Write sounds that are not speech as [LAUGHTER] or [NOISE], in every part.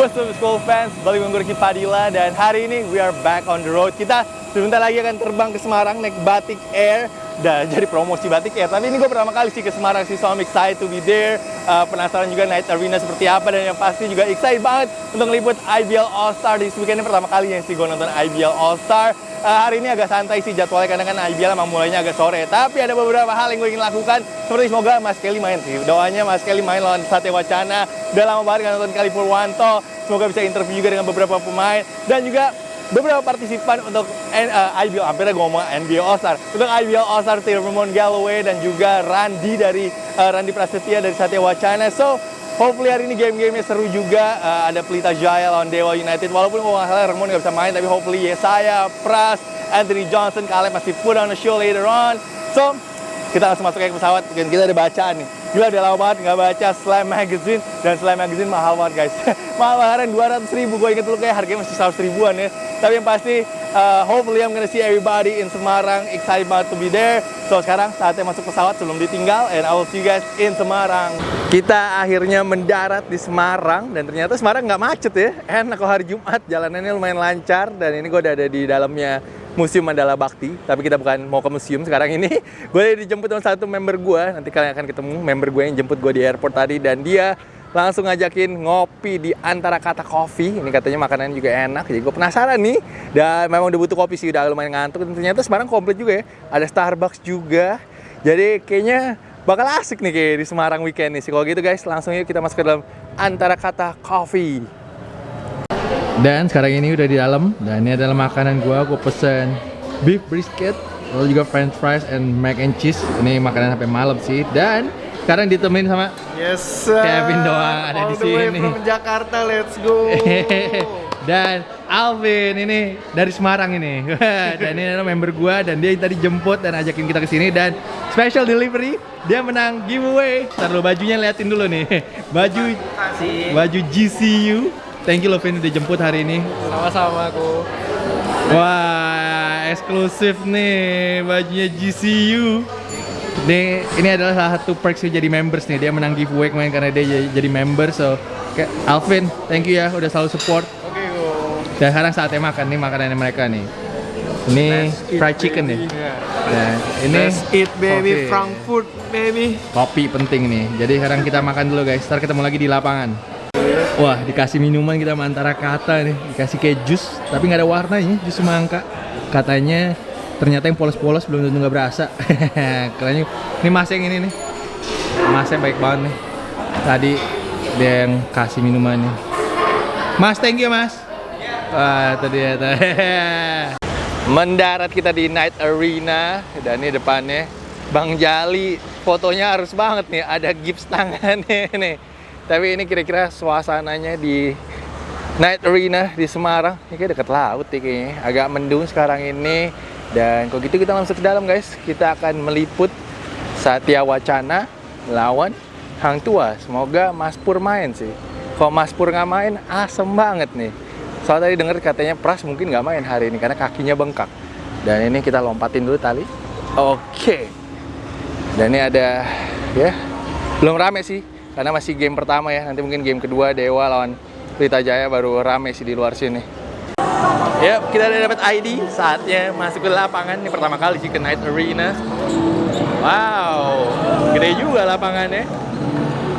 What's up school fans, balik gue Padilla dan hari ini we are back on the road. Kita sebentar lagi akan terbang ke Semarang naik Batik Air dan jadi promosi Batik Air Tapi ini gue pertama kali sih ke Semarang sih, so I'm excited to be there uh, Penasaran juga Night Arena seperti apa dan yang pasti juga excited banget untuk ngeliput IBL All Star This weekend ini pertama kalinya sih gue nonton IBL All Star uh, hari ini agak santai sih jadwalnya karena kan IBL emang mulainya agak sore. Tapi ada beberapa hal yang gue ingin lakukan seperti semoga Mas Kelly main sih. Doanya Mas Kelly main lawan Satya Wacana. Udah lama banget nonton Kali Purwanto. Semoga bisa interview juga dengan beberapa pemain dan juga beberapa partisipan untuk uh, IBL, hampir gue ngomong NBA All Star, untuk IBL All Star Ramon Galloway dan juga Randy dari uh, Randy Prasetya dari Satya Wacana. So Hopefully hari ini game-gamenya seru juga. Uh, ada Pelita Jaya lawan Dewa United. Walaupun kalau nggak salah Ramon nggak bisa main, tapi hopefully Yesaya, Pras, Anthony Johnson, kalian masih put on the show later on. So, kita langsung masuk ke pesawat. Dan kita ada bacaan nih. Gila udah lama banget nggak baca Slam Magazine. Dan Slam Magazine mahal banget guys. [LAUGHS] mahal banget, 200 ribu. Gue inget dulu kayak harganya masih 100 ribuan ya. Tapi yang pasti, uh, hopefully I'm gonna see everybody in Semarang. Excited banget to be there. So sekarang saatnya masuk pesawat sebelum ditinggal and I will see you guys in Semarang. Kita akhirnya mendarat di Semarang dan ternyata Semarang nggak macet ya. Enak kalau hari Jumat jalanannya lumayan lancar dan ini gue udah ada di dalamnya Museum Mandala Bakti, tapi kita bukan mau ke museum sekarang ini. [LAUGHS] Gue dijemput sama satu member gue, nanti kalian akan ketemu member gue yang jemput gue di airport tadi dan dia langsung ngajakin ngopi di antara kata kopi. Ini katanya makanan juga enak, jadi gue penasaran nih. Dan memang udah butuh kopi sih, udah lumayan ngantuk. Dan ternyata Semarang komplit juga ya. Ada Starbucks juga. Jadi kayaknya bakal asik nih kayak di Semarang weekend nih. Kalau gitu guys, langsung yuk kita masuk ke dalam antara kata coffee. Dan sekarang ini udah di dalam dan ini adalah makanan gua. Gua pesen beef brisket, lalu juga french fries and mac and cheese. Ini makanan sampai malam sih. Dan sekarang ditemenin sama Yes, Kevin doang ada all di the way sini. from Jakarta, let's go. [LAUGHS] dan Alvin ini dari Semarang ini. [LAUGHS] dan ini adalah member gua dan dia tadi jemput dan ajakin kita ke sini dan special delivery dia menang giveaway. Ntar lo bajunya liatin dulu nih. [LAUGHS] Baju Kasih. baju GCU. Thank you Lovin udah jemput hari ini. Sama-sama aku. Wah, eksklusif nih bajunya GCU. Ini ini adalah salah satu perks jadi members nih. Dia menang giveaway kemarin karena dia jadi, jadi member. So, kayak Alvin, thank you ya udah selalu support. Oke, go. Dan sekarang saatnya makan nih makanannya mereka nih. Ini Let's fried chicken baby. nih. Nah, ini Let's eat baby kopi. Frankfurt baby. Kopi penting nih. Jadi sekarang kita makan dulu guys. Ntar ketemu lagi di lapangan. Wah, dikasih minuman kita antara kata nih. Dikasih kayak jus, tapi nggak ada warnanya, jus semangka. Katanya ternyata yang polos-polos belum tentu nggak berasa. [LAUGHS] Keren Ini mas yang ini nih. Masnya baik banget nih. Tadi dia yang kasih minumannya. Mas, thank you mas. Wah, dia. tuh. [LAUGHS] Mendarat kita di Night Arena dan ini depannya Bang Jali. Fotonya harus banget nih, ada gips tangannya [LAUGHS] nih. Tapi ini kira-kira suasananya di Night Arena di Semarang. Ini kayak deket laut nih kayaknya. Agak mendung sekarang ini. Dan kalau gitu kita langsung ke dalam guys. Kita akan meliput Satya Wacana lawan Hang Tua. Semoga Mas Pur main sih. Kalau Mas Pur nggak main, asem banget nih. Soalnya tadi denger katanya Pras mungkin nggak main hari ini karena kakinya bengkak. Dan ini kita lompatin dulu tali. Oke. Dan ini ada ya belum rame sih karena masih game pertama ya. Nanti mungkin game kedua Dewa lawan Pelita Jaya baru rame sih di luar sini. Ya, kita udah dapat ID. Saatnya masuk ke lapangan. Ini pertama kali sih ke Night Arena. Wow, gede juga lapangannya.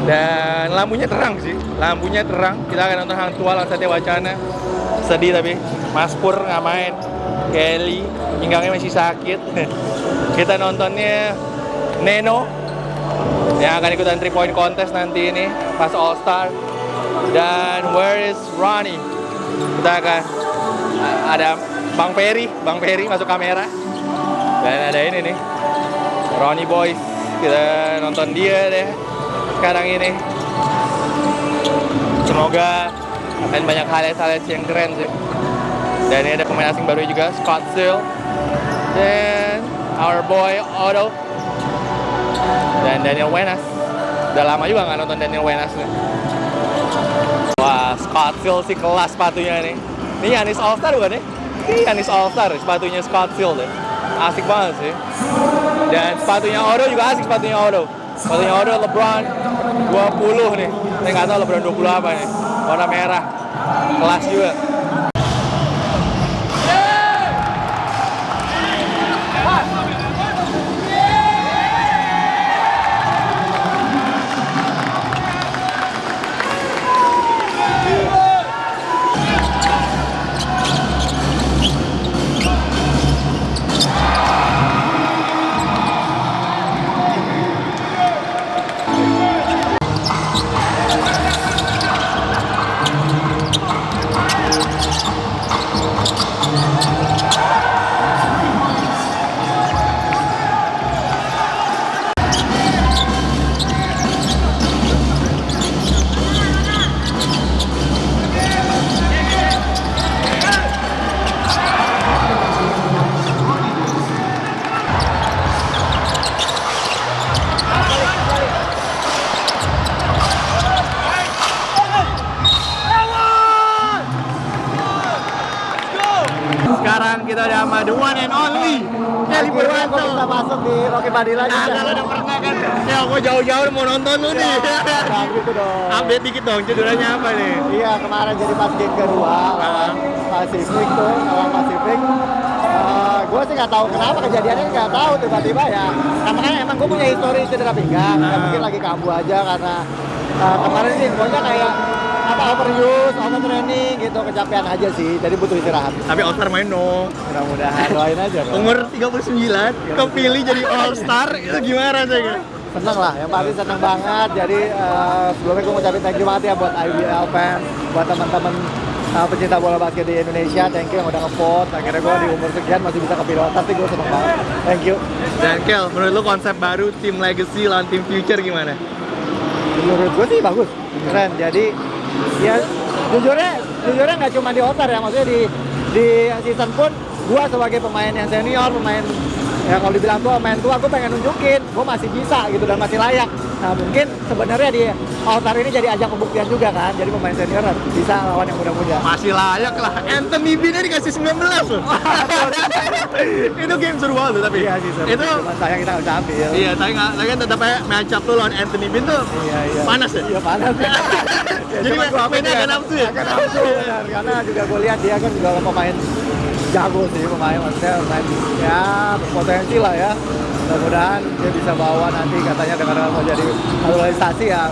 Dan lampunya terang sih. Lampunya terang. Kita akan nonton Hang Tua Satya Wacana. Sedih tapi Mas Pur nggak main. Kelly pinggangnya masih sakit. [LAUGHS] kita nontonnya Neno yang akan ikutan 3 point contest nanti ini pas All Star. Dan where is Ronnie? Kita akan ada Bang Perry, Bang Perry masuk kamera. Dan ada ini nih. Ronnie Boys. Kita nonton dia deh sekarang ini. Semoga akan banyak highlight-highlight yang keren sih. Dan ini ada pemain asing baru juga, Scott Seal. Dan our boy Otto. Dan Daniel Wenas. Udah lama juga nggak nonton Daniel Wenas nih. Wah, Scott Seal sih kelas sepatunya nih. Ini Yanis All Star bukan nih? Ini Yanis All Star, sepatunya Scott Seal deh. Asik banget sih. Dan sepatunya Odo juga asik sepatunya Odo. Sepatunya Odo LeBron 20 nih. Saya nggak tahu LeBron 20 apa nih. Warna merah. kelas juga. Dong, cederanya apa nih? Iya, kemarin jadi pas game kedua lawan Pacific tuh, lawan Pacific. gue sih nggak tahu kenapa kejadiannya nggak tahu tiba-tiba ya. Karena kan emang gue punya histori cedera pinggang, ya, mungkin lagi kambuh aja karena uh, kemarin sih infonya kayak apa overuse, overtraining gitu, kecapean aja sih. Jadi butuh istirahat. Tapi All Star main dong. Mudah-mudahan doain aja. dong. Umur 39, kepilih jadi All Star, itu gimana rasanya? Seneng lah, yang pasti seneng banget. Jadi eh, sebelumnya gue ngucapin thank you banget ya buat IBL fans, buat teman-teman eh, pecinta bola basket di Indonesia. Thank you yang udah nge-vote. Akhirnya gue di umur sekian masih bisa kepilih All-Star sih gue seneng banget. Thank you. Dan Kel, menurut lu konsep baru tim Legacy lawan tim Future gimana? Menurut gue sih bagus, keren. Jadi ya jujurnya jujurnya nggak cuma di All-Star ya, maksudnya di di season pun gue sebagai pemain yang senior, pemain ya kalau dibilang tua, pemain tua, gue pengen nunjukin gue masih bisa gitu dan masih layak. Nah mungkin sebenarnya di All-Star ini jadi ajang pembuktian juga kan, jadi pemain senior bisa lawan yang muda-muda. Masih layak lah. Anthony Bean dikasih 19 loh. [LAUGHS] itu game seru banget tapi. Iya sih, seru. Itu Cuman sayang kita bisa ambil. Iya, tapi nggak, tapi kan tetap aja match up tuh lawan Anthony Bean tuh Iya, iya. panas ya? Iya panas. ya. [LAUGHS] Jadi mainnya ya, agak nafsu ya? Agak nafsu. Karena juga gue lihat dia kan juga pemain jago sih, pemain maksudnya pemain ya berpotensi lah ya. Mudah-mudahan dia bisa bawa nanti katanya dengan mau jadi naturalisasi ya.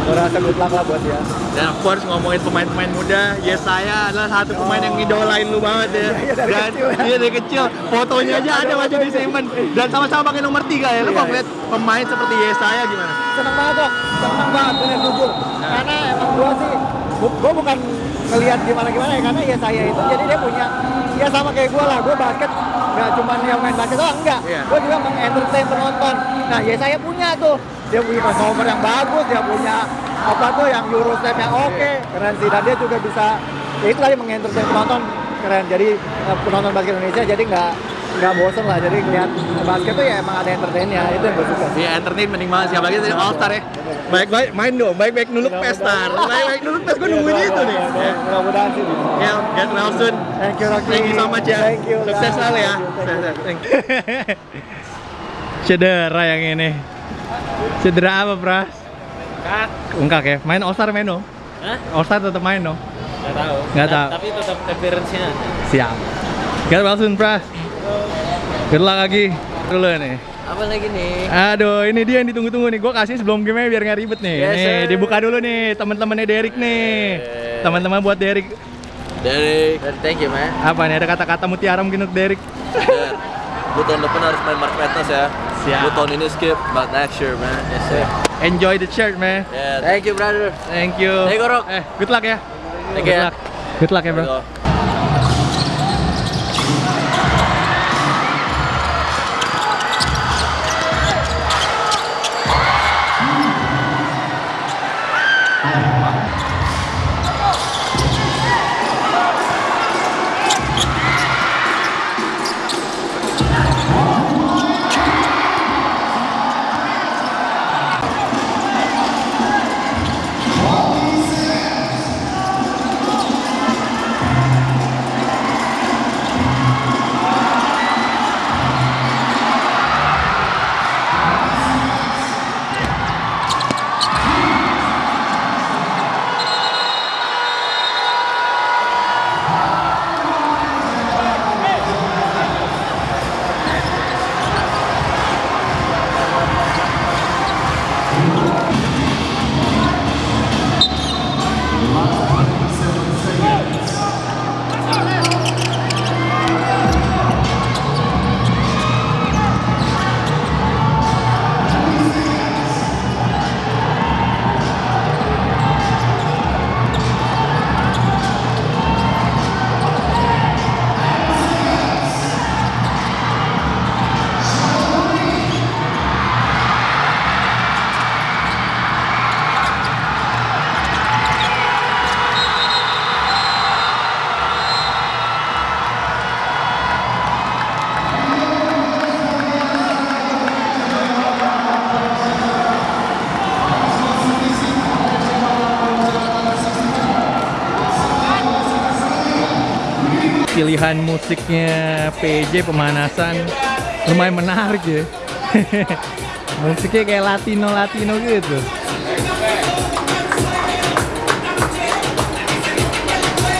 Gue rasa good luck lah buat dia. Dan of course ngomongin pemain-pemain muda, ya saya adalah satu pemain yang ngidolain lu banget ya. [LAUGHS] Iya, dari Dan kecil ya. iya dari kecil, fotonya aja ada masih disimpan. Dan sama-sama pakai nomor 3 ya. Lu Iya, kok iya. pemain seperti Yesaya gimana? seneng banget kok seneng banget bener jujur karena emang gua sih gua bukan ngelihat gimana gimana ya karena ya saya itu jadi dia punya ya sama kayak gua lah. Gua basket nggak cuma yang main basket doang enggak. Iya. gua juga mengentertain penonton. Nah ya saya punya tuh. Dia punya performer yang bagus dia punya apa tuh yang Eurostep yang oke. Keren sih. Dan dia juga bisa ya itu tadi mengentertain penonton. Keren. Jadi eh, penonton basket Indonesia jadi nggak nggak bosen lah jadi lihat basket tuh ya emang ada entertainnya itu yang gue suka sih Iya, entertain penting banget siapa lagi tadi All Star ya. Baik-baik main dong, baik-baik nuluk pestar. Baik-baik nuluk pes, gue nungguin itu nih. Ya. Mudah-mudahan sih. Kel, get well soon. Thank you Rocky. Thank you so much ya. Thank you. Sukses selalu ya. Thank you. [LAUGHS] Cedera yang ini. Cedera apa, Pras? Kak, Ungkak ya. Main All Star main dong. Hah? All Star tetap main dong. nggak tahu. Nggak Ta- tahu. Tapi tetap appearance-nya. Siap. Get well soon, Pras. Good luck lagi. Dulu nih. Apa lagi nih? Aduh, ini dia yang ditunggu-tunggu nih. Gue kasih sebelum game biar nggak ribet nih. Yes, nih, sir. dibuka dulu nih teman-temannya Derek nih. Yeah. Teman-teman buat Derek. Dari, thank you, man. Apa nih? Ada kata-kata mutiara mungkin untuk Derek? Gue tahun depan harus main Mark Madness ya. Siap. Tahun ini skip, but next year man. Yes, sir. Enjoy the shirt, man. Yeah. Thank you, brother. Thank you. Hey, Gorok. Eh, good luck ya. Thank good you. luck. Good luck ya, bro. Pilihan musiknya PJ pemanasan lumayan menarik ya [LAUGHS] musiknya kayak Latino Latino gitu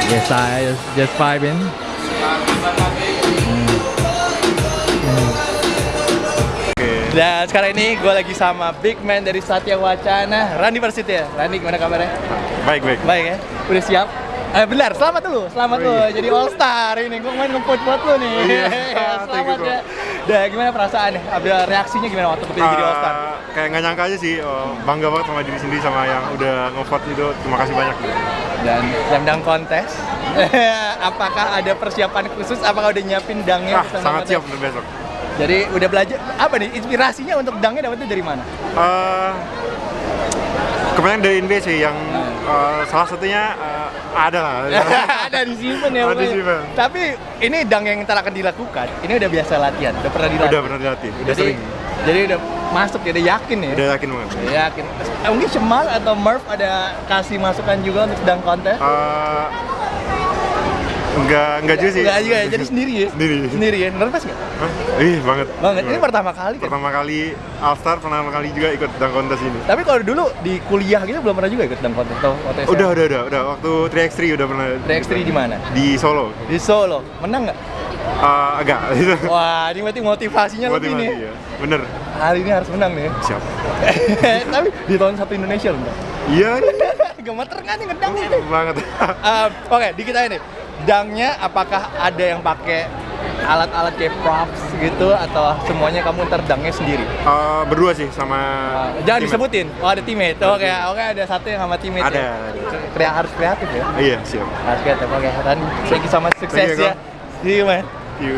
yes I just vibing Hmm. Hmm. Dan sekarang ini gue lagi sama big man dari Satya Wacana, Randi Persiti ya. Randi gimana kabarnya? Baik, baik. Baik ya? Udah siap? Eh benar, selamat dulu, selamat Oh, lu. iya. Jadi all star ini, gue main nge-vote buat lu nih. Iya, selamat [LAUGHS] thank you, ya. Dan gimana perasaannya? Ada reaksinya gimana waktu kepilih jadi all star? Uh, kayak nggak nyangka aja sih, oh, bangga banget sama diri sendiri sama yang udah nge-vote itu. Terima kasih banyak. Dan slam dunk kontes. [LAUGHS] Apakah ada persiapan khusus? Apakah udah nyiapin dangnya? Ah, sangat siap untuk besok. Jadi udah belajar apa nih inspirasinya untuk dangnya dapetnya dari mana? Uh, kebanyakan dari NBA sih yang uh, salah satunya uh, ada lah. [LAUGHS] ada disimpan ya. Ada pokoknya. disimpan. Tapi ini dang yang ntar akan dilakukan, ini udah biasa latihan, udah pernah dilatih. udah pernah dilatih, udah jadi, sering. jadi udah masuk ya, udah yakin ya. Udah yakin banget. Udah yakin. Eh, Mungkin Cemal atau Murph ada kasih masukan juga untuk dang kontes? Uh, enggak, enggak juga sih. Enggak juga ya, jadi sendiri ya? Sendiri. Sendiri ya, nervous nggak? Hah? Ih, banget. Banget, ini pertama kali kan? pertama kali All Star, pertama kali juga ikut dunk kontes ini. Tapi kalau dulu di kuliah gitu belum pernah juga ikut dang kontes atau SMA? Udah, udah, udah, udah. Waktu 3x3 udah pernah. 3x3 di mana? Di Solo. Di Solo. Menang nggak? Uh, agak. [LAUGHS] Wah, ini berarti motivasinya lebih nih. Motivasi ya. Bener. Hari ini harus menang nih. Siap. [LAUGHS] Tapi di tahun satu Indonesia loh. Iya, [LAUGHS] Gemeter kan nih ngedang ini. banget. Um, Oke, dikit aja nih. Dangnya apakah ada yang pakai alat-alat kayak props gitu atau semuanya kamu ntar dangnya sendiri? Uh, berdua sih sama. Uh, jangan teammate. disebutin. Oh ada teammate. Oke, oke ada satu yang sama teammate. Ada. Ya. Krea- harus kreatif ya. Iya, siap. Harus kreatif. Oke, dan thank you sama sukses you, ya. See you man. You.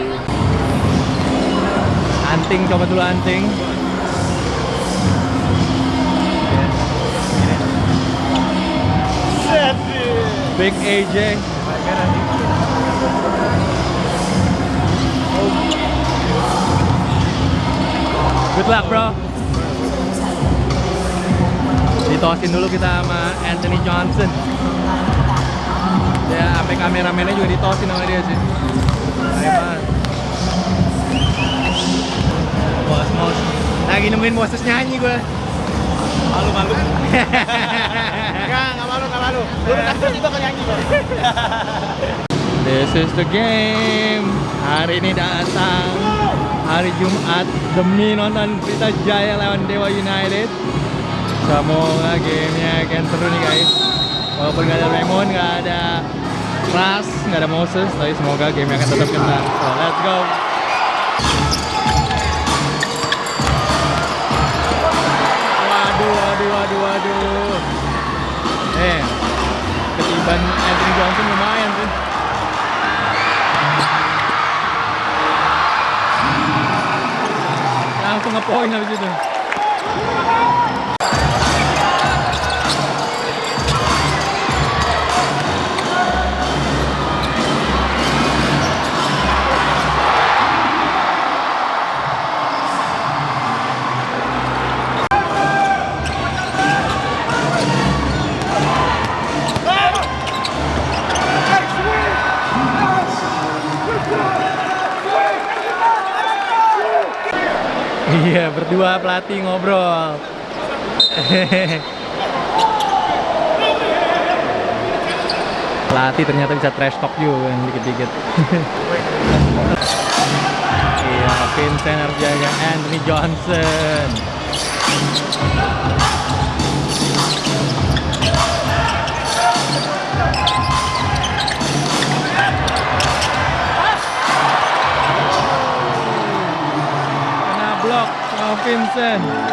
Anting coba dulu anting. Big AJ. Good luck bro. Ditosin dulu kita sama Anthony Johnson. Ya, sampai kameramennya juga ditosin sama dia sih. Hebat. Bos. Lagi nungguin Moses nyanyi gue. Malu, malu. [LAUGHS] Enggak, enggak malu, enggak malu. Lu kan juga kan nyanyi. This is the game. Hari ini datang hari Jumat demi nonton Pelita Jaya lawan Dewa United. Semoga gamenya akan seru nih guys. Walaupun nggak ada Raymond, nggak ada Ras, nggak ada Moses, tapi semoga gamenya akan tetap kena. So let's go. Waduh, waduh, waduh, waduh. Eh, ketiban Anthony Johnson lumayan sih. Langsung ngepoin Iya, berdua pelatih ngobrol. [LAUGHS] pelatih ternyata bisa trash talk juga dikit-dikit. [LAUGHS] iya, Vincent harus jaga Anthony Johnson. Vincent.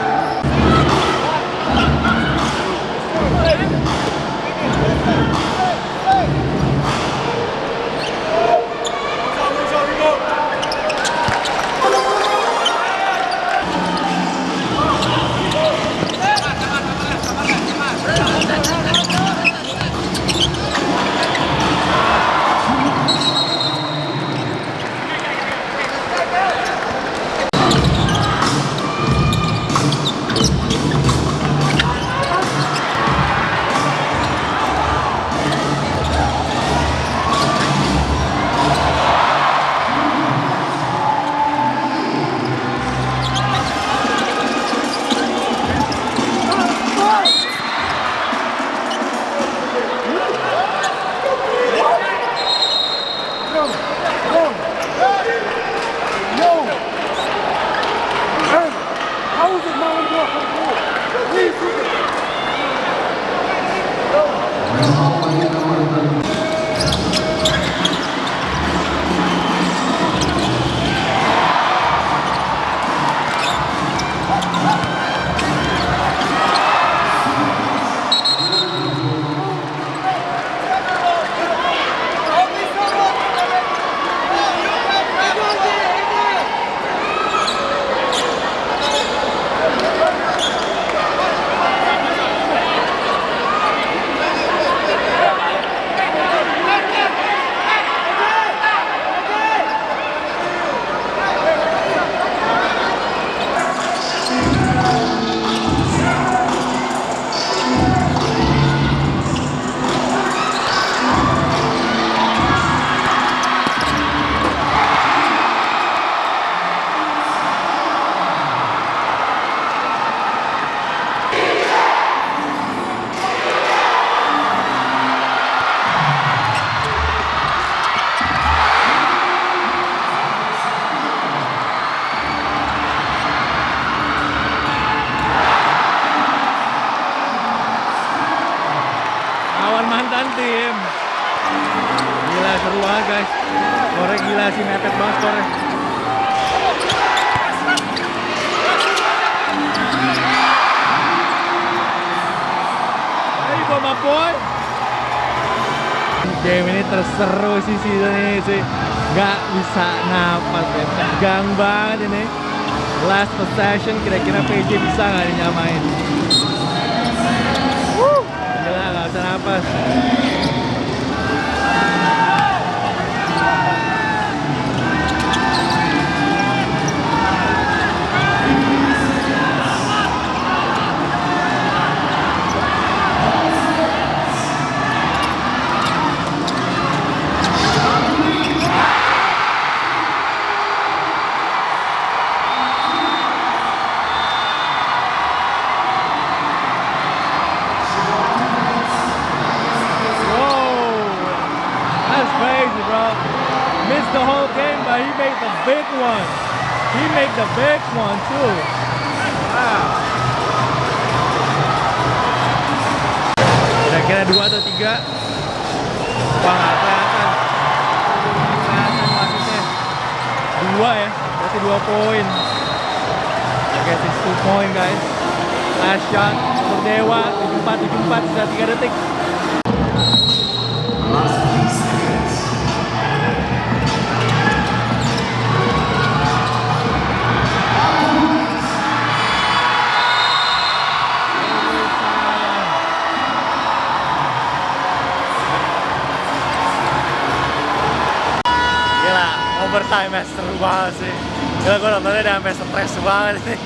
Bama Boy. Game ini terseru sih season ini sih. Gak bisa napas ya. Tegang banget ini. Last possession kira-kira PJ bisa nggak dinyamain? Wuh, Gila gak bisa napas. The whole game, but he made the big one. He made the big one too. Wow. Kira-kira dua atau tiga? Wah, nggak kelihatan. Kelihatan wasitnya. Dua ya, berarti dua poin. I guess it's two point guys. Last shot untuk Dewa, 74, 74, sisa 3 detik. Overtime match seru banget sih. Gila gue nontonnya udah sampai stres banget [LAUGHS] nih.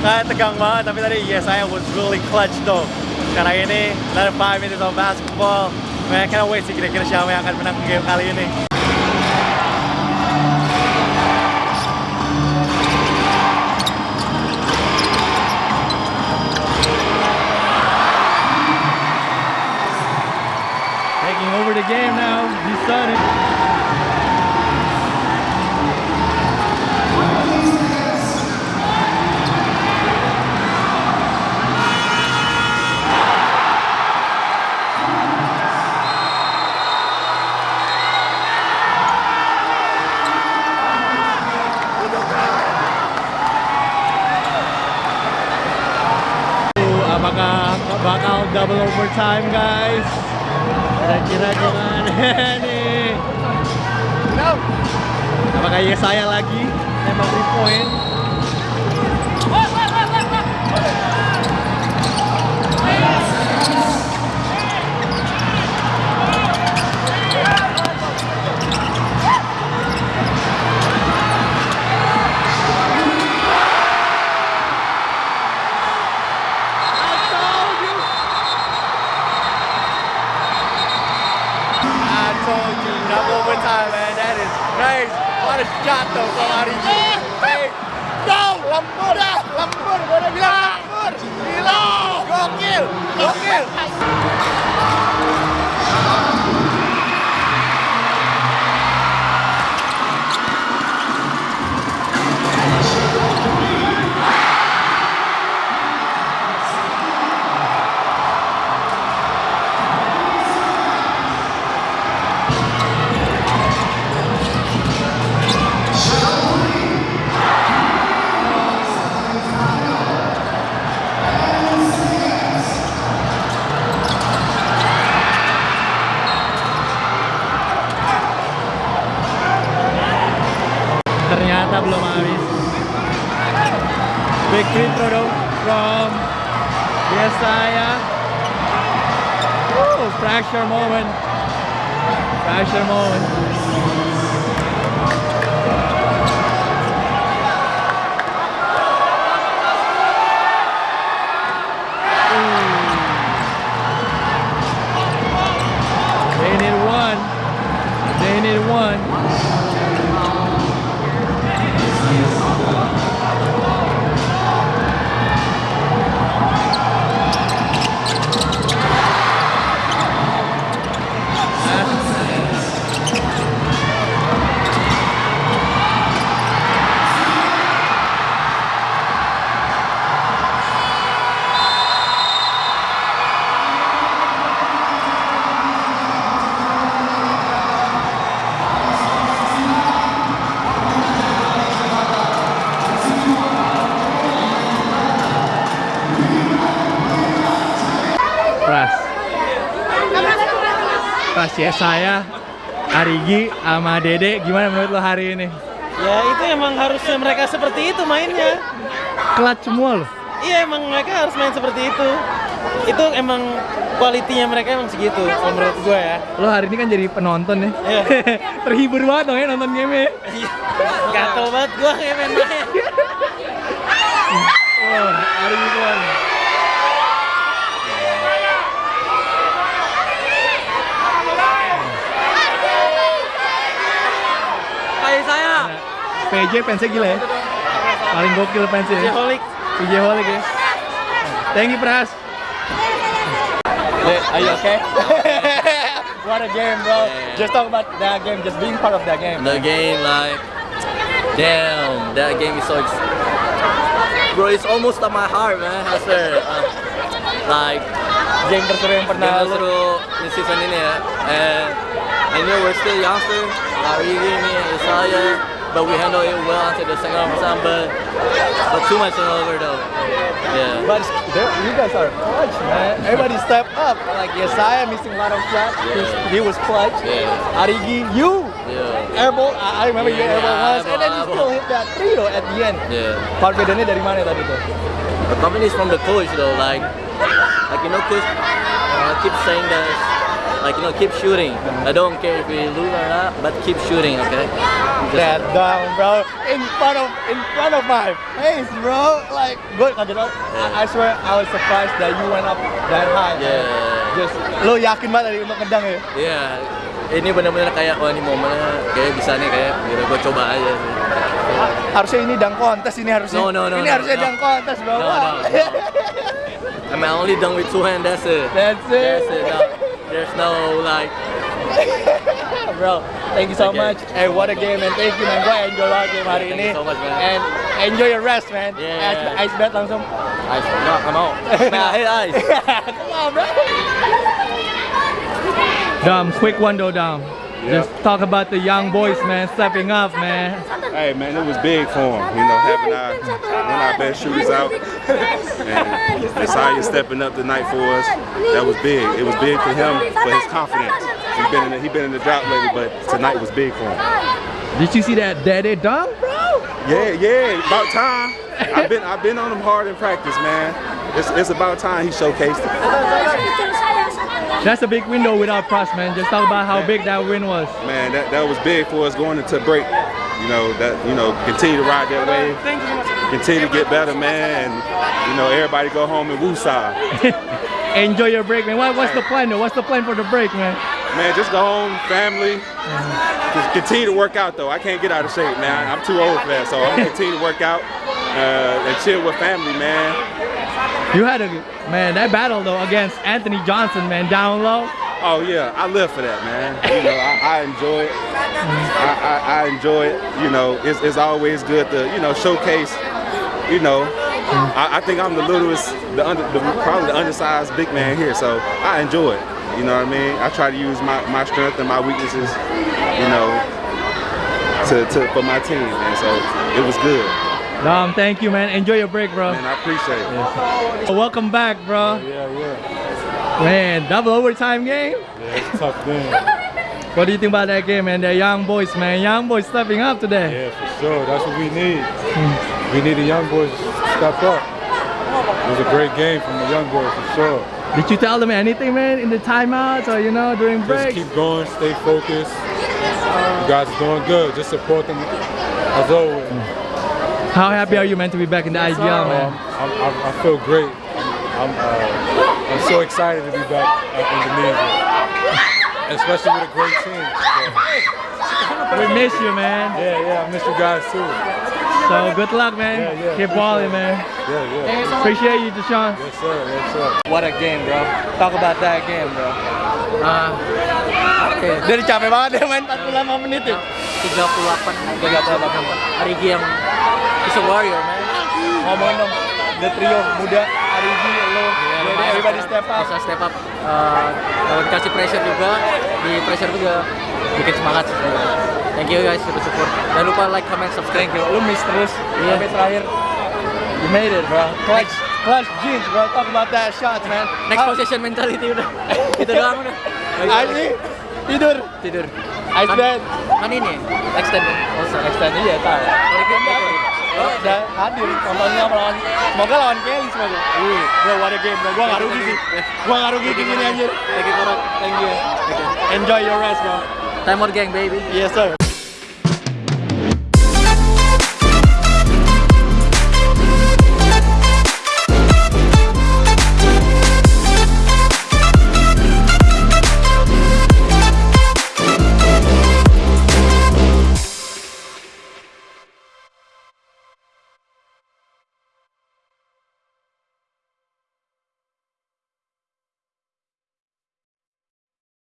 Kayak tegang banget, tapi tadi yes I was really clutch though. Karena ini another 5 minutes of basketball. Man, I can't wait sih kira-kira siapa yang akan menang game kali ini. Taking over the game now, he started. Double overtime guys. Kira-kira gimana [LAUGHS] nih? Apakah ya saya lagi nembak three point? your moment. Smash your moment. Ya saya, Arigi, sama Dede, gimana menurut lo hari ini? Ya itu emang harusnya mereka seperti itu mainnya. Kelat semua lo. Iya emang mereka harus main seperti itu. Itu emang kualitinya mereka emang segitu kalau menurut gue ya. Lo hari ini kan jadi penonton ya. Iya. [LAUGHS] Terhibur banget dong ya nonton game ya. Gatel banget gue kayak main-main. Wah, Arigi keluar. Kayak saya. PJ fansnya gila ya. Paling gokil fansnya. ya. Holik. PJ Holik ya. Thank you Pras. Are you okay? [LAUGHS] What a game, bro. Just talk about that game, just being part of that game. The game, like, damn, that game is so. Ex- Bro, it's almost at my heart, man. I swear. Uh, like, Game terseru yang game pernah lu seru di season ini ya. And I know we're still youngster, Arigi, me, and Isaiah, but we handle it well until the second overtime. But but too much turnover though. Yeah. But you guys are clutch, man. Everybody step up. Like Yesaya missing a lot of shots. He was clutch. Yeah. Arigi, you Yeah. airball. I I remember you Yeah, airball once, and then you still hit that three though at the end. Yeah. Confidentnya dari mana tadi tuh? The company is from the coach though, like, like you know, coach uh, keep saying that, like you know, keep shooting. I don't care if we lose or not, but keep shooting, okay? That down, bro. In front of in front of my face, bro. Like, gue kaget banget. I, I swear, I was surprised that you went up that high. Yeah. Just, lo yakin banget tadi untuk ngedang ya? Iya, ini benar-benar kayak oh ini momennya kayak bisa nih kayak gitu gue coba aja sih. Harusnya ini dang kontes ini harusnya. No, no, no, Ini no, harusnya no. dang kontes, bro. No, no, no. I mean, I only done with two hands. That's it. That's it. That's it. No, there's no like. [LAUGHS] bro. Thank you so Okay. much. Hey, what a game and thank you man. Gue enjoy banget game hari Thank ini. so much, man. And enjoy your rest man. Yeah. Ice, ice bet langsung. Ice, no, come on. [LAUGHS] Man, I hate ice. Come on, bro. Dom, quick one though, Dom. Just talk about the young boys, man, stepping up, man. Hey man, it was big for him. You know, having our one of our best shooters out, [LAUGHS] and Isaiah stepping up tonight for us. That was big. It was big for him for his confidence. He's been in the, he been in the drop lately, but tonight was big for him. Did you see that daddy dunk, bro? Yeah, yeah, about time. I've been I've been on him hard in practice, man. It's, it's about time he showcased it. That's a big window without Pross, man. Just talk about how big that win was. Man, that, that was big for us going into break. You know that you know continue to ride that wave, continue to get better, man. And you know everybody go home and woosah. [LAUGHS] Enjoy your break, man. What, what's the plan, though? What's the plan for the break, man? Man, just go home, family. Just continue to work out though. I can't get out of shape, man. I'm too old for that, so I'm gonna continue to work out uh, and chill with family, man. You had a man that battle though against Anthony Johnson, man, down low. Oh yeah, I live for that, man. You know, I, I enjoy it. I, I, I enjoy it. You know, it's, it's always good to you know showcase. You know, I, I think I'm the littlest, the, under, the probably the undersized big man here, so I enjoy it. You know what I mean? I try to use my, my strength and my weaknesses, you know, to, to for my team, and so it was good. Dom, thank you, man. Enjoy your break, bro. Man, I appreciate it. Welcome back, bro. Yeah, yeah. Man, double overtime game. Yeah, it's a tough game. [LAUGHS] What do you think about that game, man? The young boys, man. Young boys stepping up today. Yeah, for sure. That's what we need. Hmm. We need the young boys to step up. It was a great game from the young boys for sure. Did you tell them anything, man, in the timeouts or you know during Just breaks? keep going, stay focused. You guys are doing good. Just support them as always. Hmm. How happy are you, man, to be back in the IGL, Um, man? I'm, I'm, I feel great. I'm, uh, I'm so excited to be back at Indonesia, especially with a great team. So, We miss you, man. yeah, yeah, I miss you guys too. So good luck, man. Yeah, yeah. Keep balling, man. Yeah, yeah. Appreciate you, Deshaun. Yes, sir. Yes, sir. What a game, bro. Talk about that game, bro. Oke. Dari capek banget ya main 45 menit ya. 38 38 Arigi yang is a warrior man Ngomongin dong, the trio muda, Arigi, lo, Dede, everybody step up. bisa step up Eh, kalau dikasih pressure juga di pressure juga bikin semangat sih thank you guys sudah support jangan lupa like comment subscribe Thank you. Lu miss terus Iya. sampai terakhir. You made it, bro. Clutch, clutch jeans, bro. Talk about that shots, man. next possession mentality udah [LAUGHS] itu doang udah Asli tidur. tidur Ice kan, kan ini extend also Extend iya tahu. Udah hadir nontonnya melawan semoga lawan Kelly semoga. Wih, bro what a game bro. Gua nggak rugi sih. Gua nggak rugi di sini anjir. thank you. Thank you. Enjoy your rest bro. time out gang baby Yes sir.